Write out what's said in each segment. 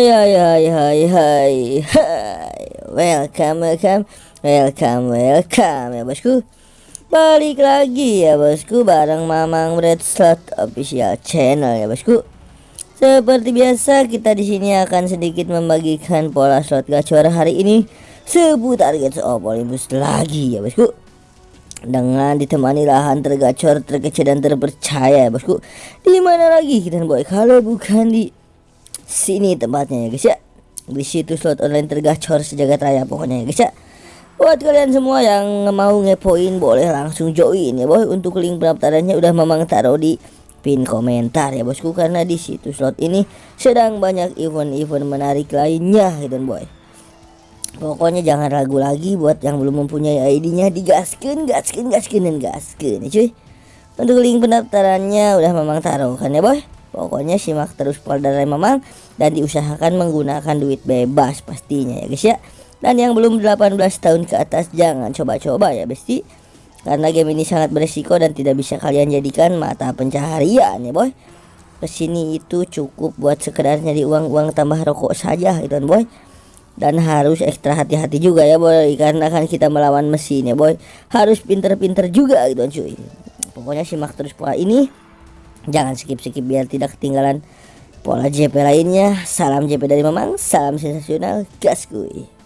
Hai hai hai hai Welcome welcome. Welcome welcome ya bosku. Balik lagi ya bosku Bareng Mamang Red Slot Official Channel ya bosku. Seperti biasa kita di sini akan sedikit membagikan pola slot gacor hari ini. Seputar Gates of lagi ya bosku. Dengan ditemani lahan tergacor, terkecil dan terpercaya ya bosku. Di mana lagi kita boy? Kalau bukan di sini tempatnya ya guys ya. Di situ slot online tergacor sejagat raya pokoknya ya guys ya. Buat kalian semua yang mau ngepoin boleh langsung join ya boy. Untuk link pendaftarannya udah memang taruh di pin komentar ya bosku. Karena di situ slot ini sedang banyak event-event menarik lainnya gitu boy. Pokoknya jangan ragu lagi buat yang belum mempunyai ID-nya digaskin gaskin gaskin dan gaskin ya cuy. Untuk link pendaftarannya udah memang taruh kan ya boy Pokoknya simak terus polder Mamang dan diusahakan menggunakan duit bebas pastinya ya guys ya. Dan yang belum 18 tahun ke atas jangan coba-coba ya besti. Karena game ini sangat beresiko dan tidak bisa kalian jadikan mata pencaharian ya boy. Ke sini itu cukup buat sekedar nyari uang-uang tambah rokok saja gitu kan boy. Dan harus ekstra hati-hati juga ya boy Karena kan kita melawan mesin ya boy Harus pinter-pinter juga gitu kan cuy Pokoknya simak terus pola ini Jangan skip-skip biar tidak ketinggalan pola JP lainnya. Salam JP dari Mamang, salam sensasional, gas kuy.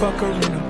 fuck arena.